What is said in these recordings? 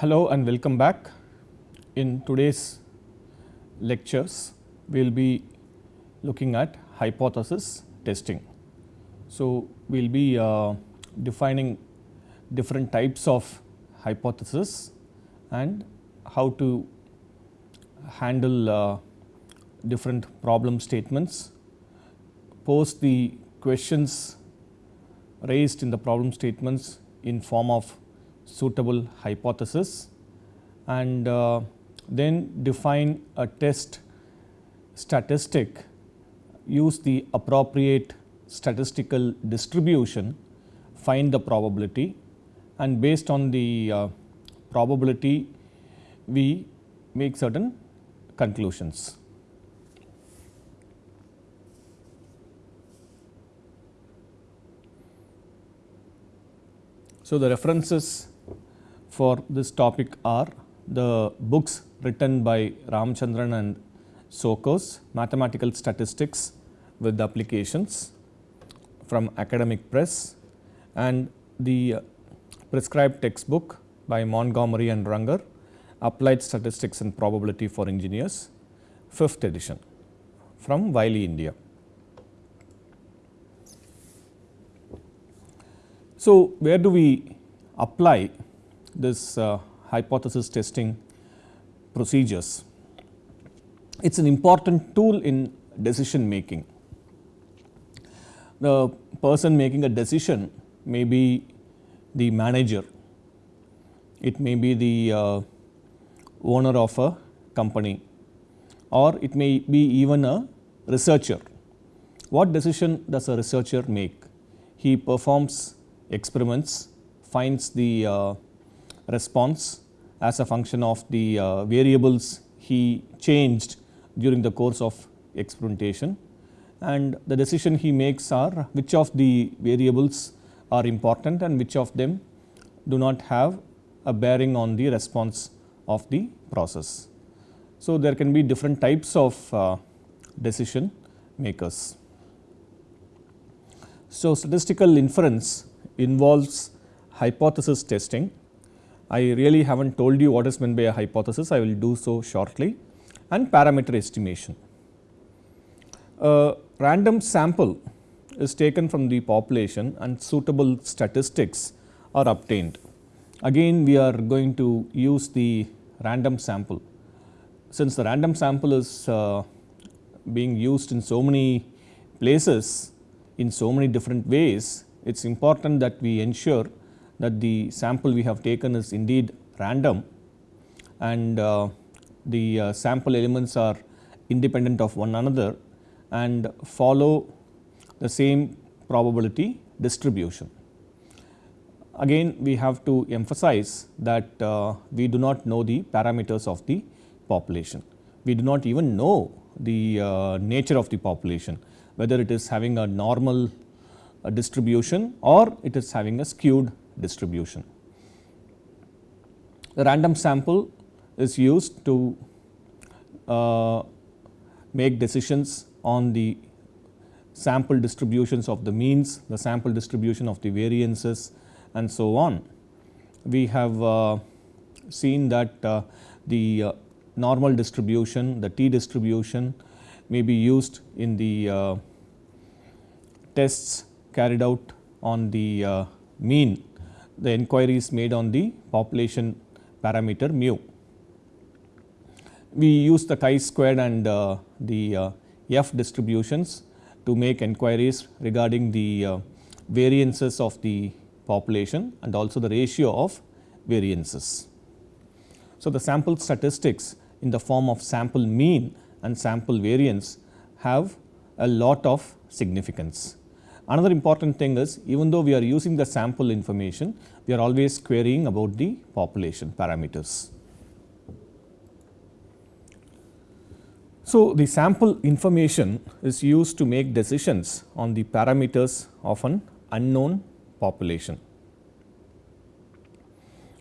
Hello and welcome back. In today's lectures, we will be looking at hypothesis testing. So, we will be uh, defining different types of hypothesis and how to handle uh, different problem statements, pose the questions raised in the problem statements in form of suitable hypothesis and uh, then define a test statistic, use the appropriate statistical distribution, find the probability and based on the uh, probability we make certain conclusions. So, the references for this topic are the books written by Ramachandran and Tsokos, Mathematical Statistics with Applications from Academic Press and the uh, prescribed textbook by Montgomery and Runger, Applied Statistics and Probability for Engineers, 5th edition from Wiley, India. So, where do we apply this uh, hypothesis testing procedures? It is an important tool in decision making. The person making a decision may be the manager, it may be the uh, owner of a company or it may be even a researcher. What decision does a researcher make? He performs experiments finds the uh, response as a function of the uh, variables he changed during the course of experimentation and the decision he makes are which of the variables are important and which of them do not have a bearing on the response of the process. So, there can be different types of uh, decision makers. So, statistical inference involves hypothesis testing. I really have not told you what is meant by a hypothesis, I will do so shortly and parameter estimation. A random sample is taken from the population and suitable statistics are obtained. Again we are going to use the random sample. Since the random sample is uh, being used in so many places in so many different ways, it is important that we ensure that the sample we have taken is indeed random and uh, the uh, sample elements are independent of one another and follow the same probability distribution. Again we have to emphasize that uh, we do not know the parameters of the population. We do not even know the uh, nature of the population whether it is having a normal uh, distribution or it is having a skewed distribution. The random sample is used to uh, make decisions on the sample distributions of the means, the sample distribution of the variances and so on. We have uh, seen that uh, the uh, normal distribution, the t distribution may be used in the uh, tests carried out on the uh, mean, the inquiry is made on the population parameter mu. We use the chi-squared and uh, the uh, f distributions to make inquiries regarding the uh, variances of the population and also the ratio of variances. So, the sample statistics in the form of sample mean and sample variance have a lot of significance. Another important thing is even though we are using the sample information, we are always querying about the population parameters. So, the sample information is used to make decisions on the parameters of an unknown population.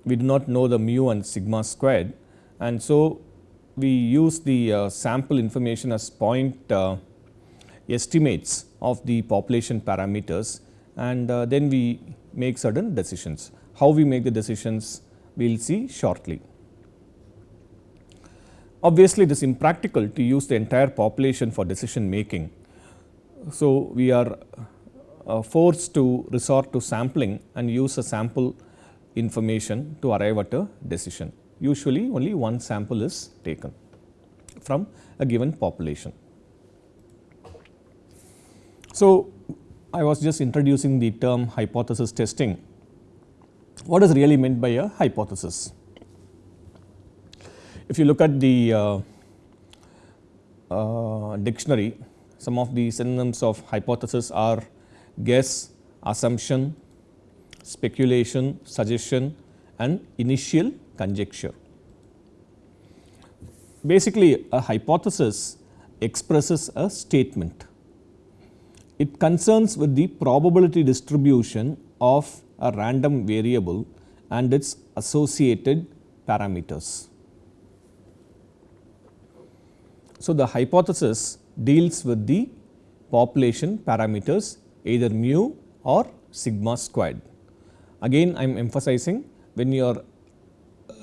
We do not know the mu and sigma squared and so we use the uh, sample information as point uh, estimates of the population parameters and uh, then we make certain decisions. How we make the decisions? we will see shortly. Obviously, it is impractical to use the entire population for decision making. So, we are uh, forced to resort to sampling and use a sample information to arrive at a decision. Usually, only one sample is taken from a given population. So, I was just introducing the term hypothesis testing. What is really meant by a hypothesis? If you look at the uh, uh, dictionary, some of the synonyms of hypothesis are guess, assumption, speculation, suggestion and initial conjecture. Basically, a hypothesis expresses a statement. It concerns with the probability distribution of a random variable and its associated parameters. So, the hypothesis deals with the population parameters either mu or sigma squared. Again I am emphasizing when you are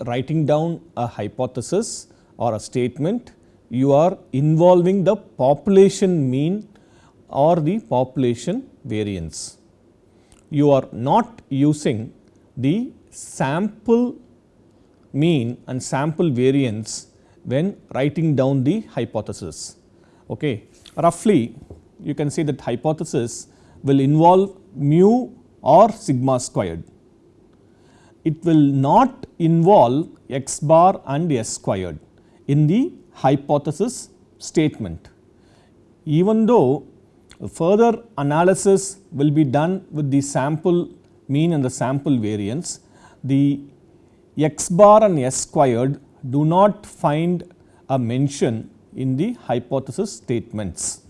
writing down a hypothesis or a statement you are involving the population mean or the population variance. You are not using the sample mean and sample variance when writing down the hypothesis. Okay. Roughly you can say that hypothesis will involve mu or sigma squared. It will not involve x bar and s squared in the hypothesis statement. Even though further analysis will be done with the sample mean and the sample variance, the x bar and s squared do not find a mention in the hypothesis statements.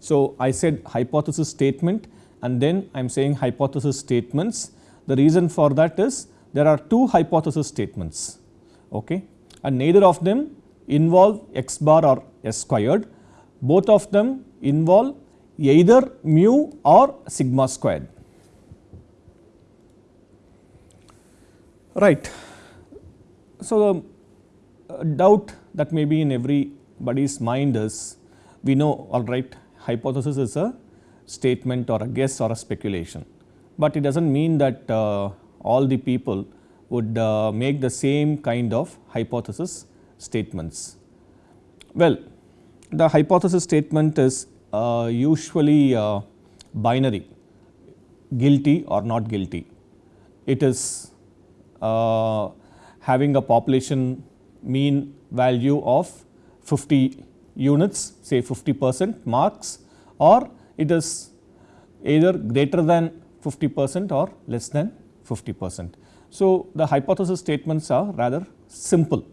So, I said hypothesis statement and then I am saying hypothesis statements. The reason for that is there are two hypothesis statements okay, and neither of them involve x bar or s squared, both of them involve either mu or sigma squared. Right. So, the uh, doubt that may be in everybody's mind is we know all right hypothesis is a statement or a guess or a speculation, but it does not mean that uh, all the people would uh, make the same kind of hypothesis statements. Well, the hypothesis statement is uh, usually uh, binary guilty or not guilty. It is uh, having a population mean value of 50 units say 50 percent marks or it is either greater than 50 percent or less than 50 percent. So, the hypothesis statements are rather simple.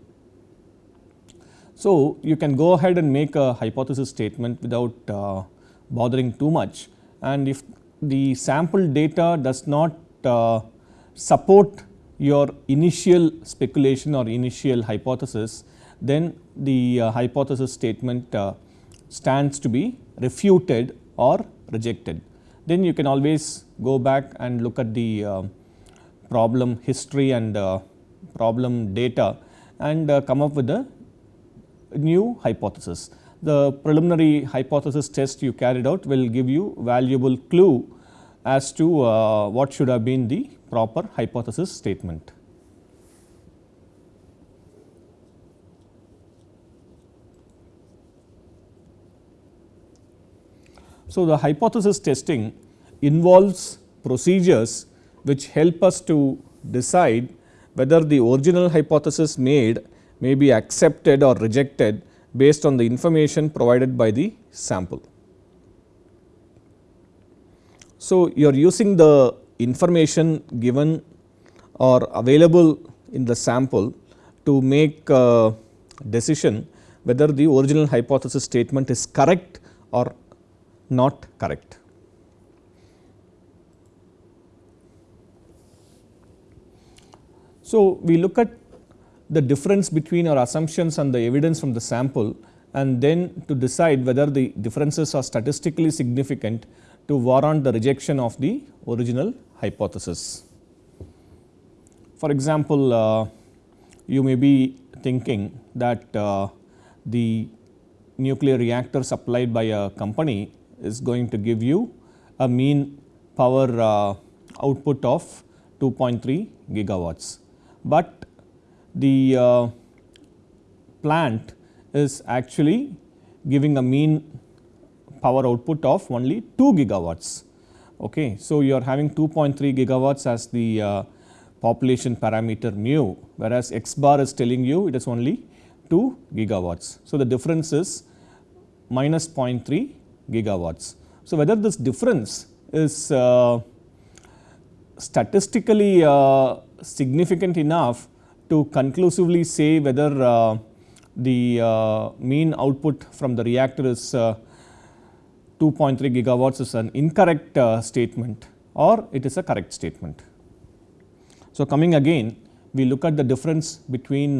So, you can go ahead and make a hypothesis statement without uh, bothering too much and if the sample data does not uh, support your initial speculation or initial hypothesis, then the uh, hypothesis statement uh, stands to be refuted or rejected. Then you can always go back and look at the uh, problem history and uh, problem data and come up with a new hypothesis. The preliminary hypothesis test you carried out will give you valuable clue as to uh, what should have been the proper hypothesis statement. So, the hypothesis testing involves procedures which help us to decide whether the original hypothesis made may be accepted or rejected based on the information provided by the sample. So, you are using the information given or available in the sample to make a decision whether the original hypothesis statement is correct or not correct. So, we look at the difference between our assumptions and the evidence from the sample and then to decide whether the differences are statistically significant to warrant the rejection of the original hypothesis. For example, uh, you may be thinking that uh, the nuclear reactor supplied by a company is going to give you a mean power uh, output of 2.3 gigawatts, but the uh, plant is actually giving a mean power output of only 2 gigawatts. Okay. So, you are having 2.3 gigawatts as the uh, population parameter mu, whereas x bar is telling you it is only 2 gigawatts. So, the difference is minus 0.3 gigawatts. So, whether this difference is uh, statistically uh, significant enough to conclusively say whether uh, the uh, mean output from the reactor is uh, 2.3 gigawatts is an incorrect statement or it is a correct statement. So, coming again we look at the difference between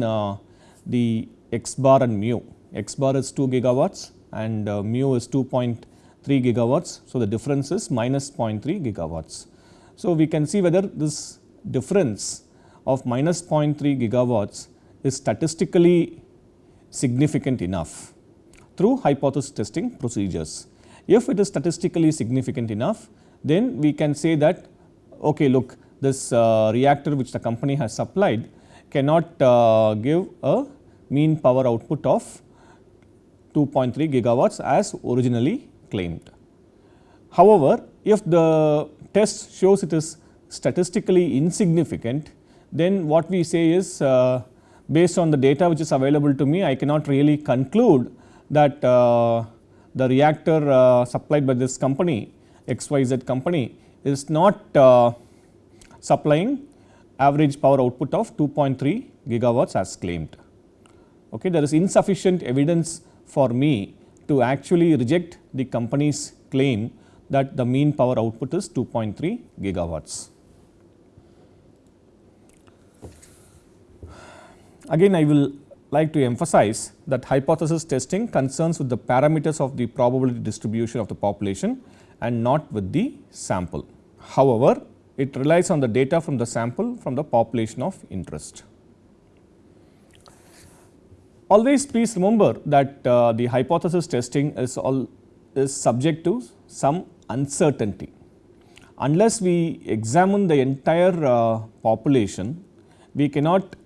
the x bar and mu, x bar is 2 gigawatts and mu is 2.3 gigawatts. So, the difference is minus 0.3 gigawatts. So, we can see whether this difference of minus 0.3 gigawatts is statistically significant enough through hypothesis testing procedures. If it is statistically significant enough, then we can say that okay, look this uh, reactor which the company has supplied cannot uh, give a mean power output of 2.3 gigawatts as originally claimed. However, if the test shows it is statistically insignificant, then what we say is uh, based on the data which is available to me, I cannot really conclude that uh, the reactor uh, supplied by this company XYZ company is not uh, supplying average power output of 2.3 gigawatts as claimed. Okay, there is insufficient evidence for me to actually reject the company's claim that the mean power output is 2.3 gigawatts. Again I will like to emphasize that hypothesis testing concerns with the parameters of the probability distribution of the population and not with the sample. However, it relies on the data from the sample from the population of interest. Always please remember that uh, the hypothesis testing is all is subject to some uncertainty. Unless we examine the entire uh, population, we cannot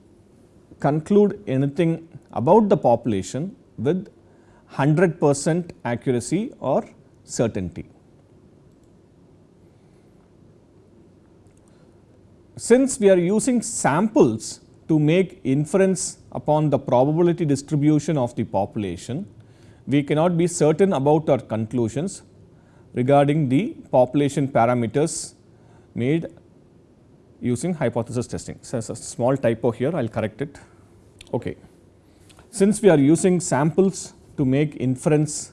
conclude anything about the population with 100 percent accuracy or certainty. Since we are using samples to make inference upon the probability distribution of the population, we cannot be certain about our conclusions regarding the population parameters made using hypothesis testing. So, a small typo here I will correct it. Okay. Since we are using samples to make inference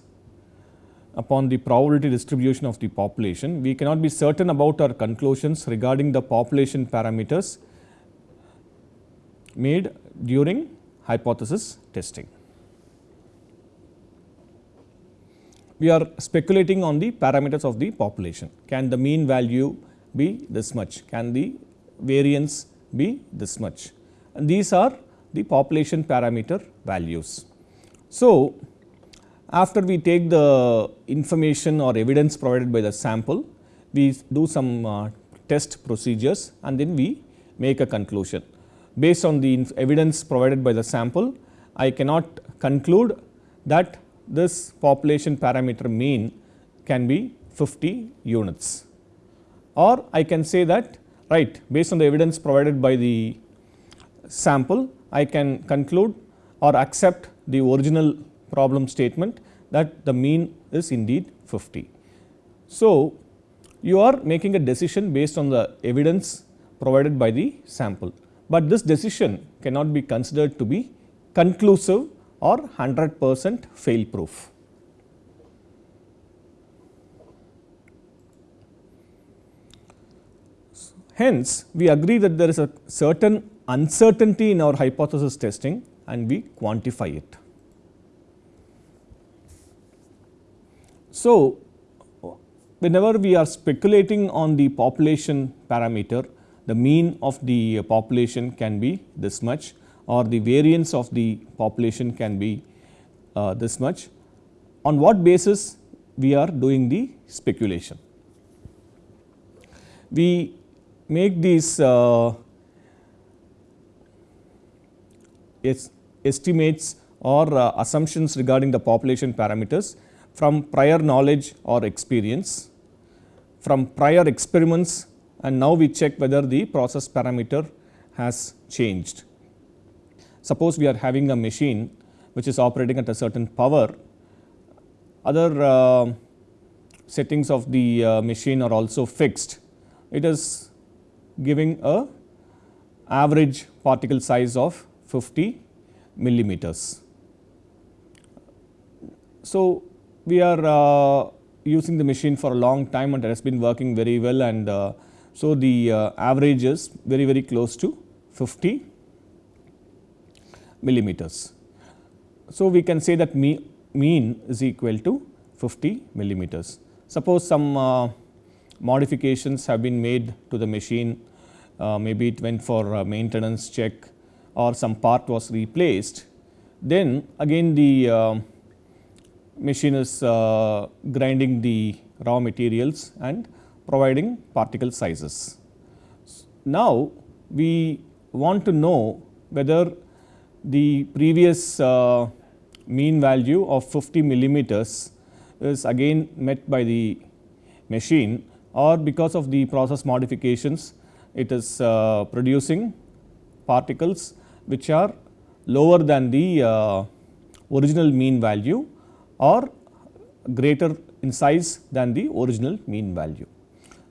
upon the probability distribution of the population, we cannot be certain about our conclusions regarding the population parameters made during hypothesis testing. we are speculating on the parameters of the population. Can the mean value be this much? Can the variance be this much? And these are the population parameter values. So, after we take the information or evidence provided by the sample, we do some uh, test procedures and then we make a conclusion. Based on the evidence provided by the sample, I cannot conclude that this population parameter mean can be 50 units or I can say that right based on the evidence provided by the sample I can conclude or accept the original problem statement that the mean is indeed 50. So, you are making a decision based on the evidence provided by the sample, but this decision cannot be considered to be conclusive or 100 percent fail proof. Hence, we agree that there is a certain uncertainty in our hypothesis testing and we quantify it. So, whenever we are speculating on the population parameter, the mean of the population can be this much or the variance of the population can be uh, this much. On what basis we are doing the speculation? We make these uh, estimates or uh, assumptions regarding the population parameters from prior knowledge or experience, from prior experiments and now we check whether the process parameter has changed. Suppose we are having a machine which is operating at a certain power, other uh, settings of the uh, machine are also fixed. It is giving a average particle size of 50 millimeters. So, we are uh, using the machine for a long time and it has been working very well and uh, so the uh, average is very very close to 50 millimeters. So, we can say that me, mean is equal to 50 millimeters. Suppose some uh, modifications have been made to the machine, uh, maybe it went for maintenance check or some part was replaced, then again the uh, machine is uh, grinding the raw materials and providing particle sizes. Now, we want to know whether the previous uh, mean value of 50 millimeters is again met by the machine or because of the process modifications it is uh, producing particles which are lower than the uh, original mean value or greater in size than the original mean value.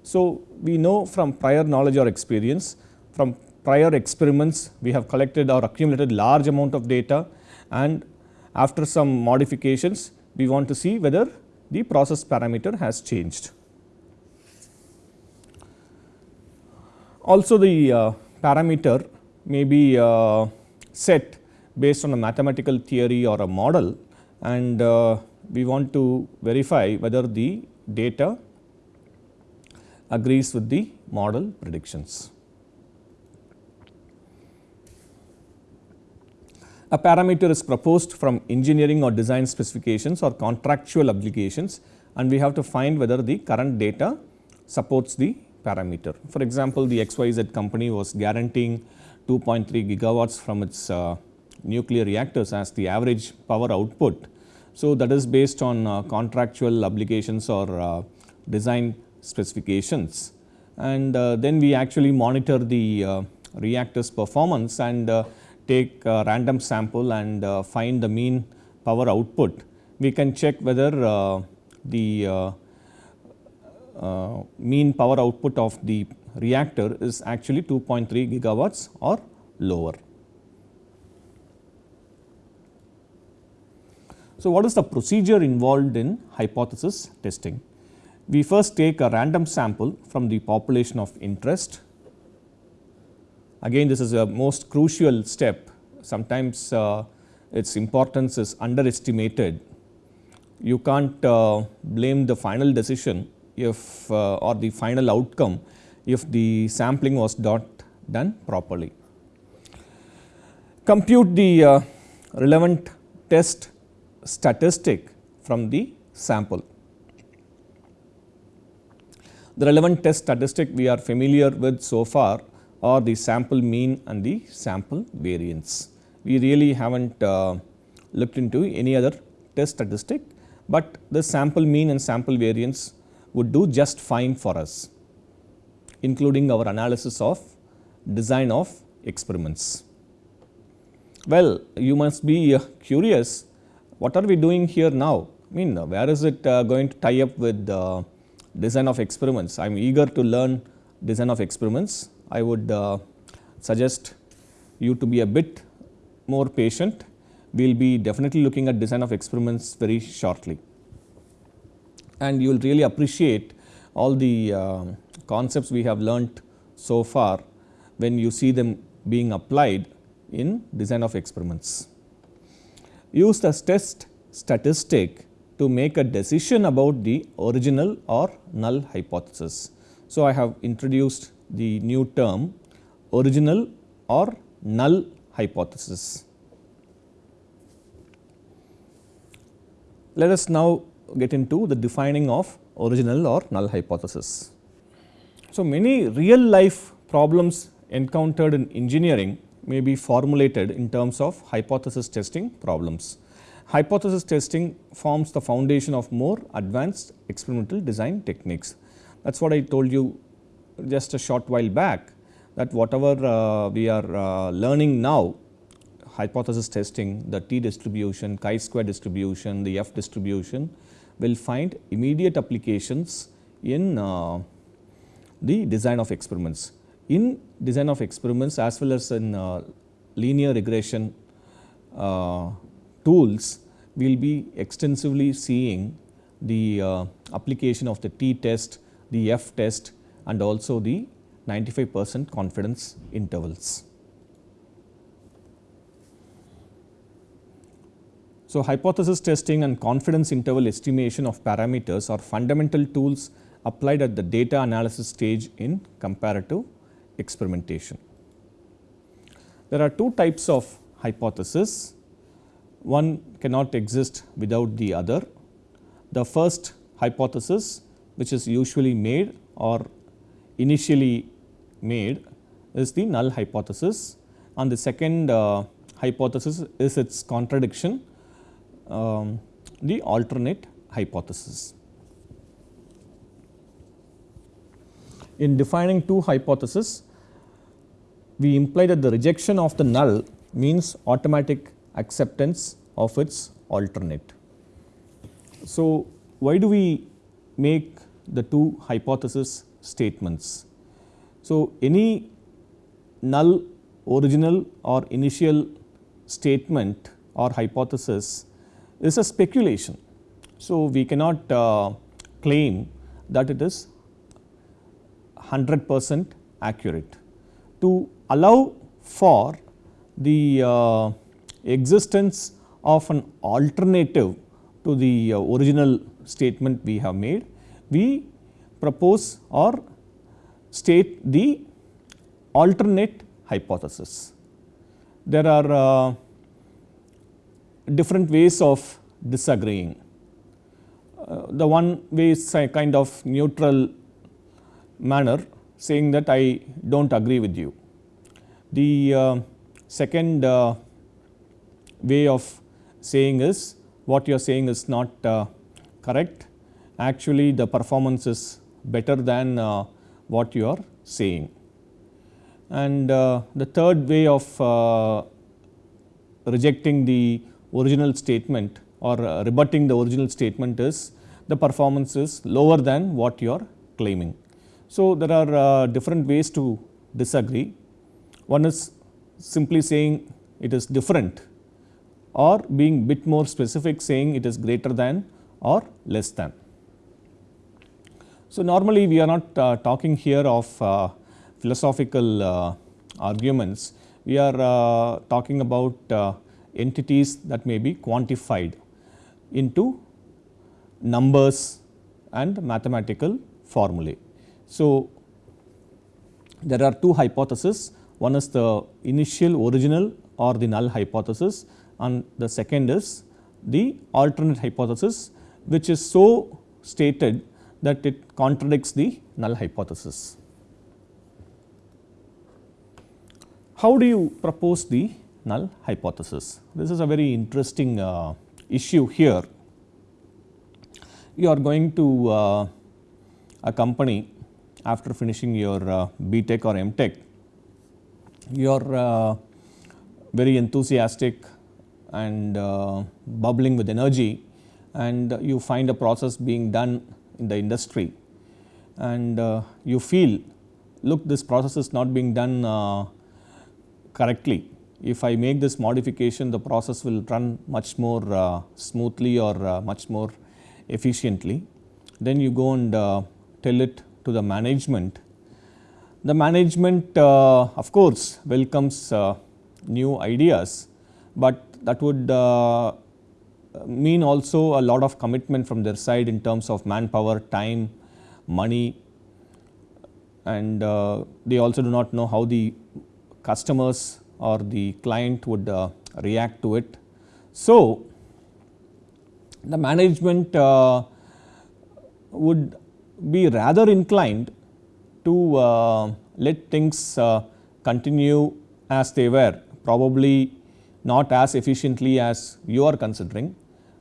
So, we know from prior knowledge or experience from prior experiments we have collected or accumulated large amount of data and after some modifications we want to see whether the process parameter has changed. Also the uh, parameter may be uh, set based on a mathematical theory or a model and uh, we want to verify whether the data agrees with the model predictions. A parameter is proposed from engineering or design specifications or contractual obligations and we have to find whether the current data supports the parameter. For example, the XYZ company was guaranteeing 2.3 gigawatts from its uh, nuclear reactors as the average power output. So, that is based on uh, contractual obligations or uh, design specifications and then we actually monitor the reactors performance and take a random sample and find the mean power output. We can check whether the mean power output of the reactor is actually 2.3 gigawatts or lower. So, what is the procedure involved in hypothesis testing? We first take a random sample from the population of interest. Again this is a most crucial step, sometimes uh, its importance is underestimated. You can't uh, blame the final decision if uh, or the final outcome if the sampling was not done properly. Compute the uh, relevant test statistic from the sample. The relevant test statistic we are familiar with so far are the sample mean and the sample variance. We really have not uh, looked into any other test statistic, but the sample mean and sample variance would do just fine for us including our analysis of design of experiments. Well, you must be uh, curious what are we doing here now? I mean where is it uh, going to tie up with design of experiments? I am eager to learn design of experiments. I would uh, suggest you to be a bit more patient. We will be definitely looking at design of experiments very shortly and you will really appreciate all the uh, concepts we have learnt so far when you see them being applied in design of experiments use the test statistic to make a decision about the original or null hypothesis. So, I have introduced the new term original or null hypothesis. Let us now get into the defining of original or null hypothesis. So, many real life problems encountered in engineering may be formulated in terms of hypothesis testing problems. Hypothesis testing forms the foundation of more advanced experimental design techniques. That is what I told you just a short while back that whatever uh, we are uh, learning now hypothesis testing, the t distribution, chi square distribution, the f distribution will find immediate applications in uh, the design of experiments. In design of experiments as well as in uh, linear regression uh, tools, we will be extensively seeing the uh, application of the t test, the f test and also the 95 percent confidence intervals. So, hypothesis testing and confidence interval estimation of parameters are fundamental tools applied at the data analysis stage in comparative experimentation. There are two types of hypothesis, one cannot exist without the other. The first hypothesis which is usually made or initially made is the null hypothesis and the second uh, hypothesis is its contradiction um, the alternate hypothesis. In defining two hypotheses, we imply that the rejection of the null means automatic acceptance of its alternate. So, why do we make the two hypothesis statements? So, any null original or initial statement or hypothesis is a speculation. So, we cannot uh, claim that it is 100 percent accurate. To allow for the uh, existence of an alternative to the uh, original statement we have made, we propose or state the alternate hypothesis. There are uh, different ways of disagreeing. Uh, the one way is a kind of neutral manner saying that I do not agree with you. The uh, second uh, way of saying is what you are saying is not uh, correct actually the performance is better than uh, what you are saying. And uh, the third way of rejecting the original statement or uh, rebutting the original statement is the performance is lower than what you are claiming. So, there are uh, different ways to disagree. One is simply saying it is different or being bit more specific saying it is greater than or less than. So, normally we are not uh, talking here of uh, philosophical uh, arguments, we are uh, talking about entities that may be quantified into numbers and mathematical formulae. So, there are two hypotheses one is the initial original or the null hypothesis and the second is the alternate hypothesis which is so stated that it contradicts the null hypothesis. How do you propose the null hypothesis. This is a very interesting uh, issue here. You are going to uh, a company after finishing your uh, BTech or MTech, you are uh, very enthusiastic and uh, bubbling with energy and you find a process being done in the industry and uh, you feel look this process is not being done correctly if I make this modification the process will run much more uh, smoothly or uh, much more efficiently. Then you go and uh, tell it to the management. The management uh, of course welcomes uh, new ideas, but that would uh, mean also a lot of commitment from their side in terms of manpower, time, money and they also do not know how the customers or the client would uh, react to it. So, the management uh, would be rather inclined to uh, let things continue as they were probably not as efficiently as you are considering,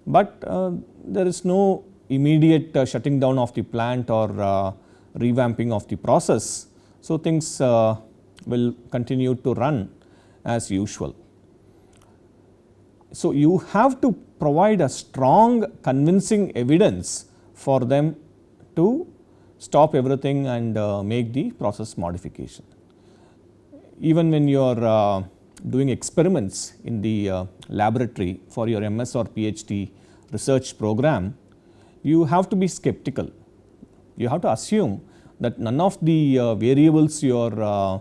but uh, there is no immediate uh, shutting down of the plant or uh, revamping of the process. So, things will continue to run as usual. So, you have to provide a strong convincing evidence for them to stop everything and uh, make the process modification. Even when you are uh, doing experiments in the uh, laboratory for your MS or PhD research program, you have to be skeptical. You have to assume that none of the uh, variables you are uh,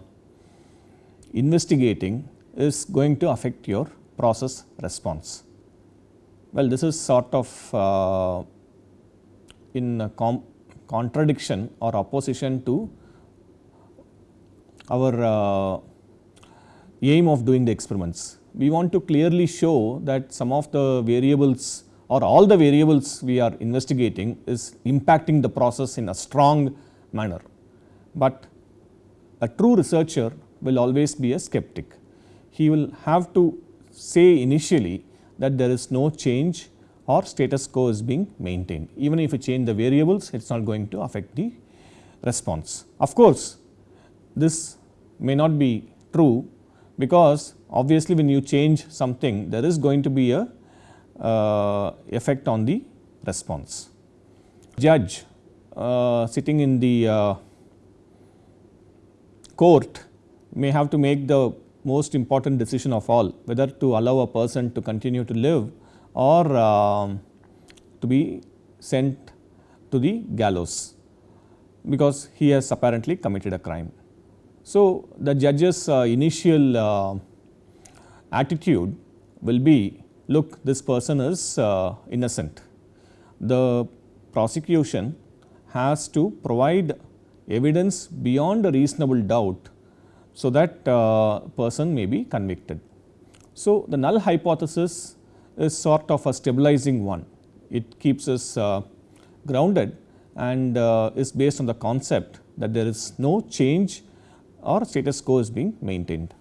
investigating is going to affect your process response. Well, this is sort of uh, in contradiction or opposition to our uh, aim of doing the experiments. We want to clearly show that some of the variables or all the variables we are investigating is impacting the process in a strong manner. But a true researcher will always be a skeptic. He will have to say initially that there is no change or status quo is being maintained. Even if you change the variables, it is not going to affect the response. Of course, this may not be true because obviously when you change something, there is going to be a uh, effect on the response. Judge uh, sitting in the uh, court may have to make the most important decision of all whether to allow a person to continue to live or uh, to be sent to the gallows because he has apparently committed a crime. So, the judge's uh, initial uh, attitude will be look this person is uh, innocent. The prosecution has to provide evidence beyond a reasonable doubt so that uh, person may be convicted. So, the null hypothesis is sort of a stabilizing one. It keeps us uh, grounded and uh, is based on the concept that there is no change or status quo is being maintained.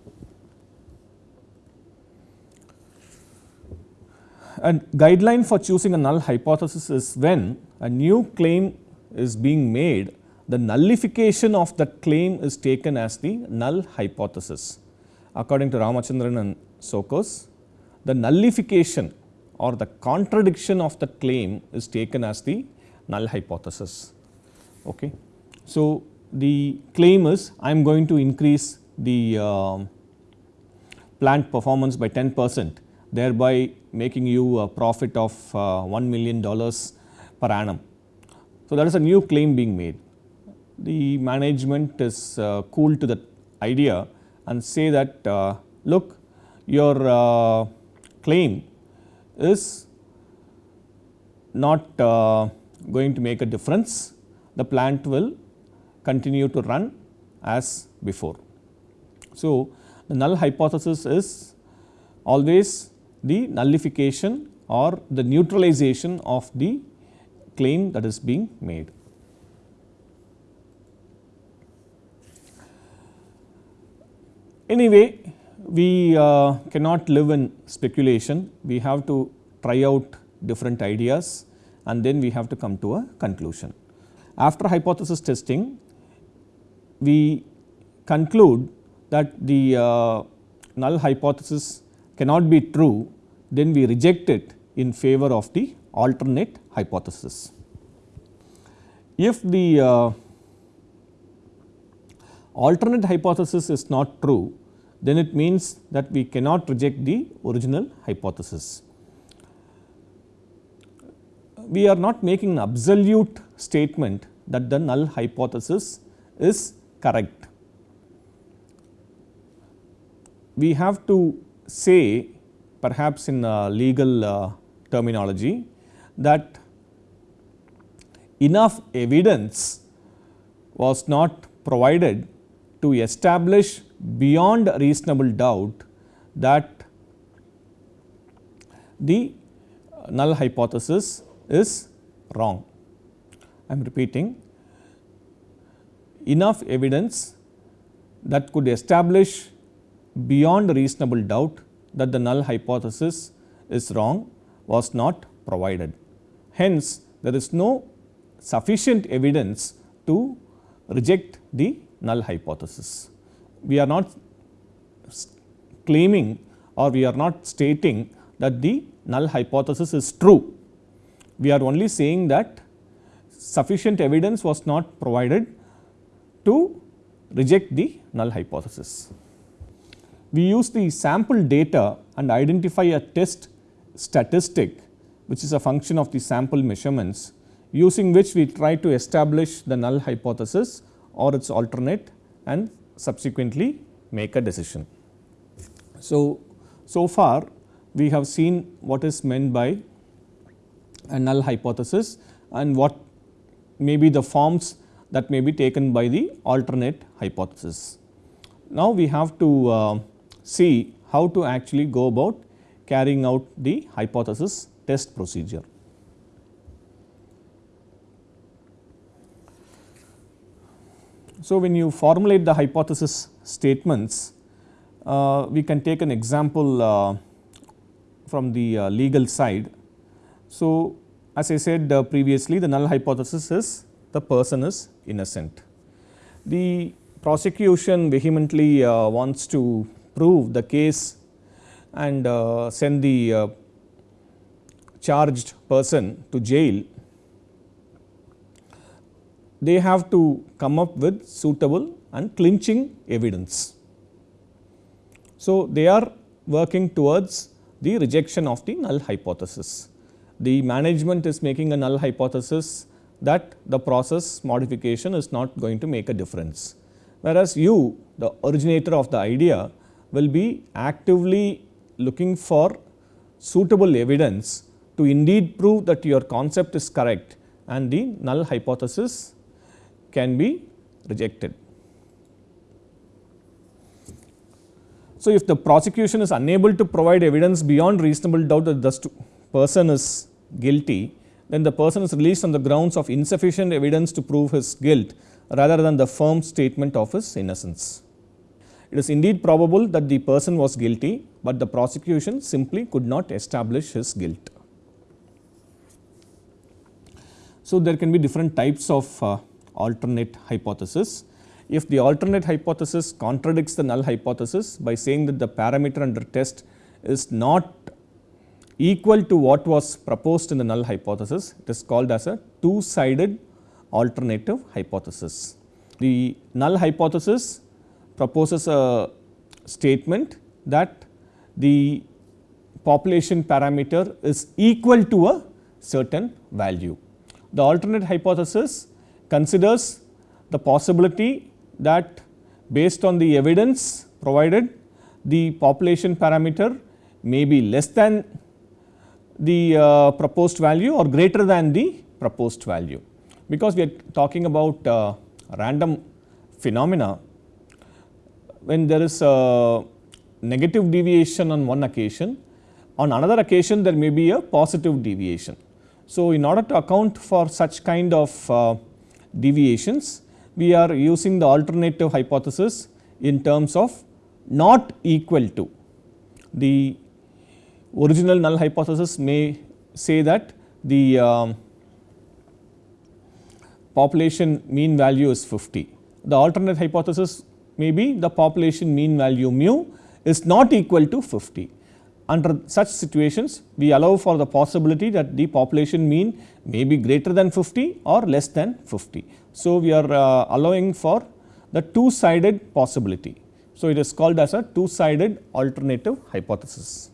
A guideline for choosing a null hypothesis is when a new claim is being made, the nullification of that claim is taken as the null hypothesis. According to Ramachandran and Tsokos, the nullification or the contradiction of the claim is taken as the null hypothesis. Okay. So, the claim is I am going to increase the uh, plant performance by 10 percent thereby making you a profit of uh, 1 million dollars per annum. So, that is a new claim being made. The management is uh, cool to that idea and say that uh, look your uh, claim is not going to make a difference, the plant will continue to run as before. So, the null hypothesis is always the nullification or the neutralization of the claim that is being made. Anyway, we uh, cannot live in speculation, we have to try out different ideas and then we have to come to a conclusion. After hypothesis testing, we conclude that the uh, null hypothesis cannot be true, then we reject it in favor of the alternate hypothesis. If the uh, alternate hypothesis is not true, then it means that we cannot reject the original hypothesis. We are not making an absolute statement that the null hypothesis is correct. We have to say perhaps in legal uh, terminology that enough evidence was not provided to establish beyond reasonable doubt that the null hypothesis is wrong. I am repeating enough evidence that could establish beyond reasonable doubt that the null hypothesis is wrong was not provided. Hence, there is no sufficient evidence to reject the null hypothesis. We are not claiming or we are not stating that the null hypothesis is true. We are only saying that sufficient evidence was not provided to reject the null hypothesis. We use the sample data and identify a test statistic which is a function of the sample measurements using which we try to establish the null hypothesis or its alternate and subsequently make a decision. So, so far we have seen what is meant by a null hypothesis and what may be the forms that may be taken by the alternate hypothesis. Now, we have to uh, see how to actually go about carrying out the hypothesis test procedure. So, when you formulate the hypothesis statements, uh, we can take an example uh, from the uh, legal side. So, as I said uh, previously the null hypothesis is the person is innocent. The prosecution vehemently uh, wants to prove the case and uh, send the charged person to jail, they have to come up with suitable and clinching evidence. So, they are working towards the rejection of the null hypothesis. The management is making a null hypothesis that the process modification is not going to make a difference. Whereas, you the originator of the idea will be actively looking for suitable evidence to indeed prove that your concept is correct and the null hypothesis can be rejected. So, if the prosecution is unable to provide evidence beyond reasonable doubt that the person is guilty, then the person is released on the grounds of insufficient evidence to prove his guilt rather than the firm statement of his innocence. It is indeed probable that the person was guilty, but the prosecution simply could not establish his guilt. So, there can be different types of uh, alternate hypothesis. If the alternate hypothesis contradicts the null hypothesis by saying that the parameter under test is not equal to what was proposed in the null hypothesis, it is called as a two sided alternative hypothesis. The null hypothesis proposes a statement that the population parameter is equal to a certain value. The alternate hypothesis considers the possibility that based on the evidence provided the population parameter may be less than the uh, proposed value or greater than the proposed value. Because we are talking about uh, random phenomena when there is a negative deviation on one occasion, on another occasion there may be a positive deviation. So, in order to account for such kind of uh, deviations, we are using the alternative hypothesis in terms of not equal to. The original null hypothesis may say that the um, population mean value is 50. The alternate hypothesis may be the population mean value mu is not equal to 50. Under such situations, we allow for the possibility that the population mean may be greater than 50 or less than 50. So, we are uh, allowing for the two sided possibility. So, it is called as a two sided alternative hypothesis.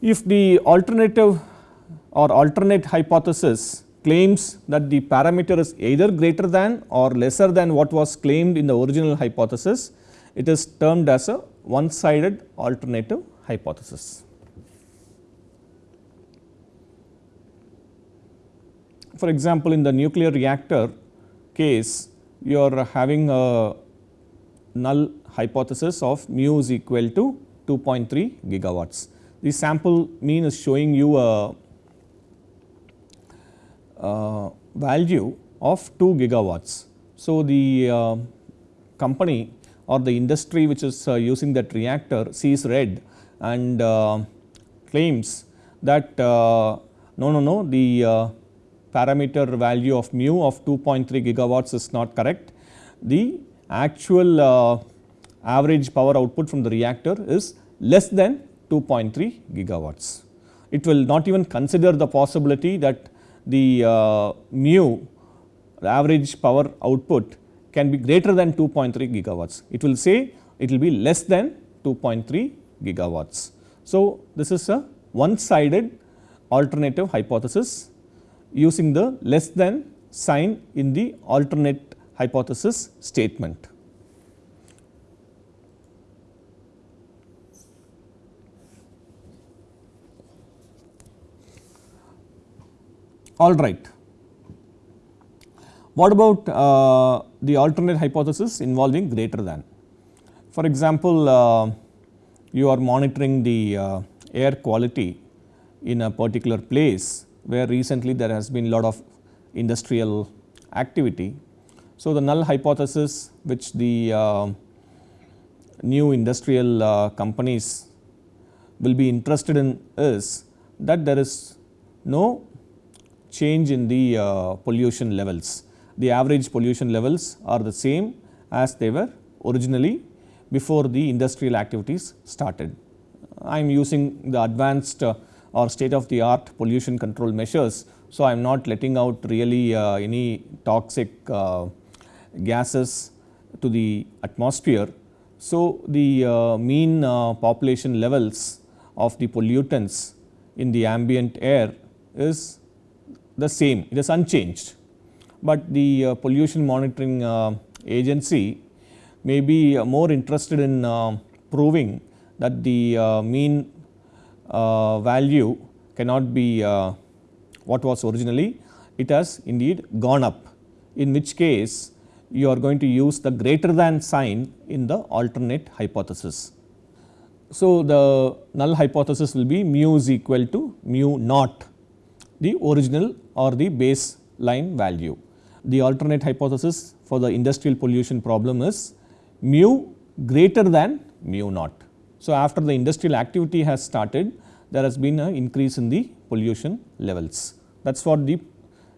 If the alternative or alternate hypothesis claims that the parameter is either greater than or lesser than what was claimed in the original hypothesis, it is termed as a one sided alternative hypothesis. For example, in the nuclear reactor case you are having a null hypothesis of mu is equal to 2.3 gigawatts. The sample mean is showing you a, a value of 2 gigawatts. So, the uh, company or the industry which is uh, using that reactor sees red and uh, claims that uh, no, no, no the parameter value of mu of 2.3 gigawatts is not correct. The actual uh, average power output from the reactor is less than 2.3 gigawatts. It will not even consider the possibility that the uh, mu the average power output can be greater than 2.3 gigawatts. It will say it will be less than 2.3 gigawatts. So, this is a one sided alternative hypothesis using the less than sign in the alternate hypothesis statement. All right. What about uh, the alternate hypothesis involving greater than? For example, uh, you are monitoring the uh, air quality in a particular place where recently there has been a lot of industrial activity. So, the null hypothesis which the uh, new industrial uh, companies will be interested in is that there is no change in the uh, pollution levels. The average pollution levels are the same as they were originally before the industrial activities started. I am using the advanced uh, or state of the art pollution control measures. So, I am not letting out really uh, any toxic uh, gases to the atmosphere. So, the uh, mean uh, population levels of the pollutants in the ambient air is the same, it is unchanged. But the uh, pollution monitoring uh, agency may be uh, more interested in proving that the mean value cannot be what was originally, it has indeed gone up, in which case you are going to use the greater than sign in the alternate hypothesis. So, the null hypothesis will be mu is equal to mu naught the original or the baseline value. The alternate hypothesis for the industrial pollution problem is mu greater than mu naught. So, after the industrial activity has started there has been an increase in the pollution levels. That is what the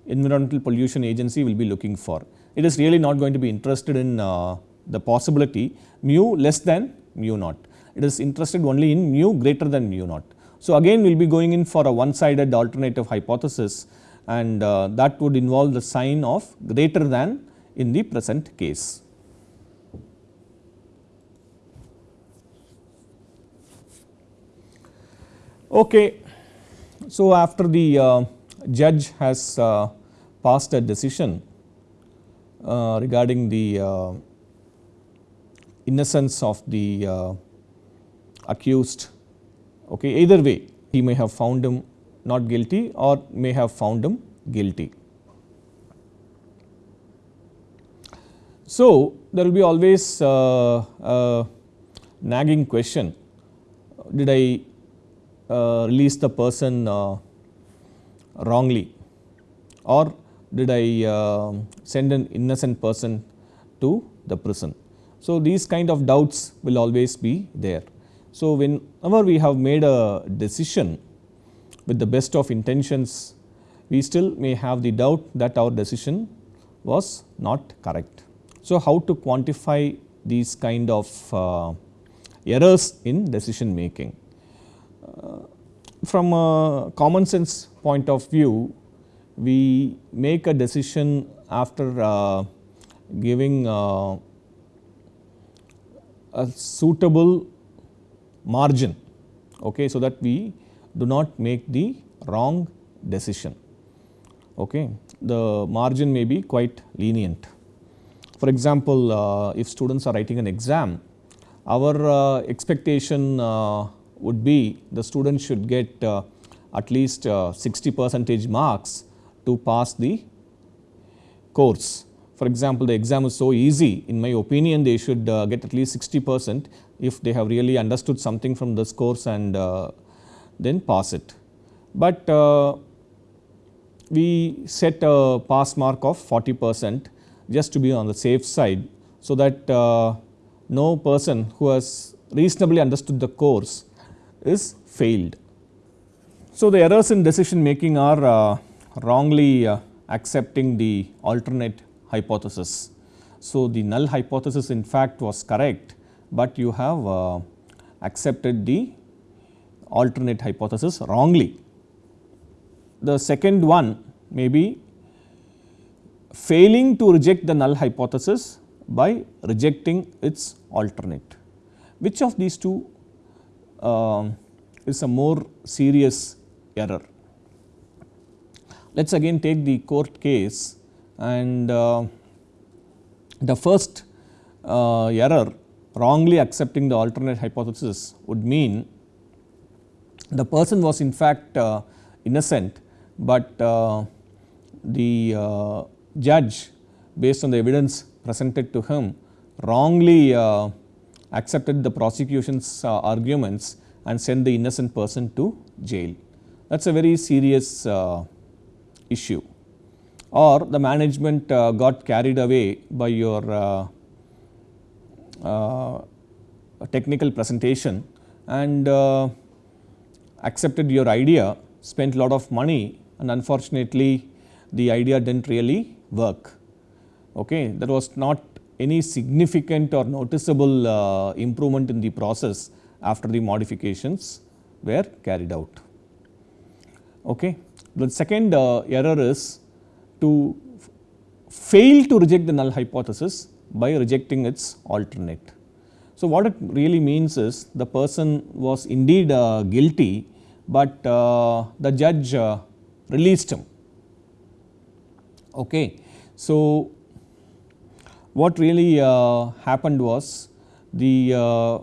environmental pollution agency will be looking for. It is really not going to be interested in uh, the possibility mu less than mu naught. It is interested only in mu greater than mu naught. So, again we will be going in for a one sided alternative hypothesis and uh, that would involve the sign of greater than in the present case. Okay. So, after the uh, judge has uh, passed a decision uh, regarding the uh, innocence of the uh, accused, okay, either way he may have found him not guilty or may have found him guilty. So, there will be always uh, a nagging question did I uh, release the person uh, wrongly or did I uh, send an innocent person to the prison. So, these kind of doubts will always be there. So, whenever we have made a decision with the best of intentions, we still may have the doubt that our decision was not correct. So, how to quantify these kind of uh, errors in decision making? Uh, from a common sense point of view, we make a decision after uh, giving uh, a suitable margin okay, so that we do not make the wrong decision. Okay. The margin may be quite lenient. For example, uh, if students are writing an exam, our uh, expectation uh, would be the student should get uh, at least uh, 60 percentage marks to pass the course. For example, the exam is so easy in my opinion they should uh, get at least 60 percent if they have really understood something from this course and then pass it. But uh, we set a pass mark of 40 percent just to be on the safe side. So, that uh, no person who has reasonably understood the course is failed. So, the errors in decision making are uh, wrongly uh, accepting the alternate hypothesis. So, the null hypothesis in fact was correct, but you have uh, accepted the alternate hypothesis wrongly. The second one may be failing to reject the null hypothesis by rejecting its alternate. Which of these two uh, is a more serious error? Let us again take the court case and uh, the first uh, error wrongly accepting the alternate hypothesis would mean the person was in fact uh, innocent, but uh, the uh, judge based on the evidence presented to him wrongly uh, accepted the prosecution's uh, arguments and sent the innocent person to jail. That is a very serious uh, issue or the management got carried away by your technical presentation and accepted your idea, spent a lot of money and unfortunately the idea did not really work. Okay. There was not any significant or noticeable uh, improvement in the process after the modifications were carried out. Okay. The second uh, error is to fail to reject the null hypothesis by rejecting its alternate. So, what it really means is the person was indeed uh, guilty, but uh, the judge uh, released him. Okay. So, what really uh, happened was the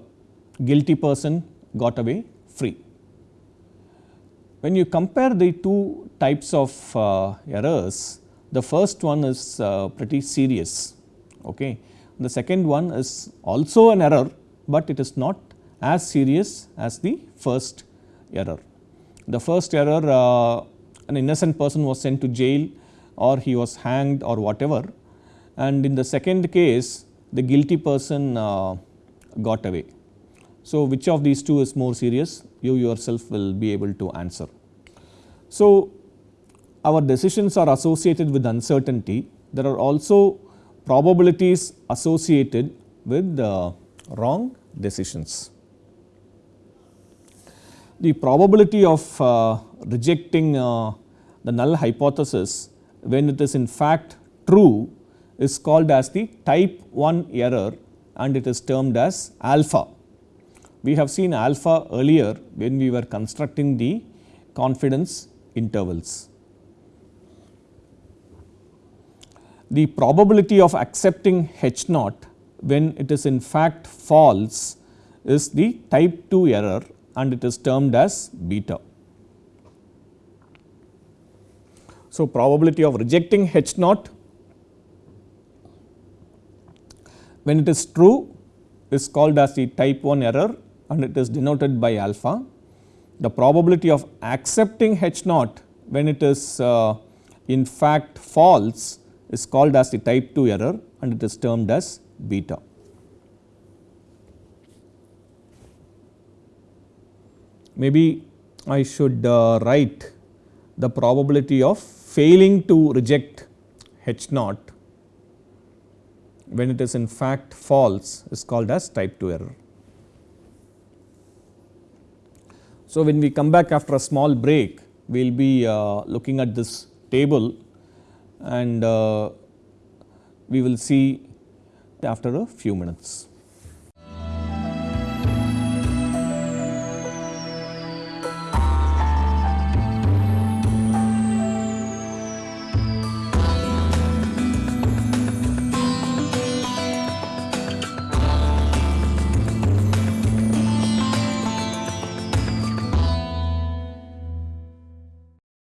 guilty person got away free. When you compare the two types of errors, the first one is pretty serious. Okay. The second one is also an error, but it is not as serious as the first error. The first error uh, an innocent person was sent to jail or he was hanged or whatever and in the second case the guilty person uh, got away. So, which of these two is more serious you yourself will be able to answer. So, our decisions are associated with uncertainty there are also probabilities associated with uh, wrong decisions. The probability of uh, rejecting uh, the null hypothesis when it is in fact true is called as the type 1 error and it is termed as alpha. We have seen alpha earlier when we were constructing the confidence intervals. The probability of accepting H naught when it is in fact false is the type 2 error and it is termed as beta. So, probability of rejecting H naught when it is true is called as the type 1 error and it is denoted by alpha. The probability of accepting H naught when it is uh, in fact false is called as the type 2 error and it is termed as beta. Maybe I should uh, write the probability of failing to reject H naught when it is in fact false is called as type 2 error. So, when we come back after a small break we will be uh, looking at this table and uh, we will see after a few minutes.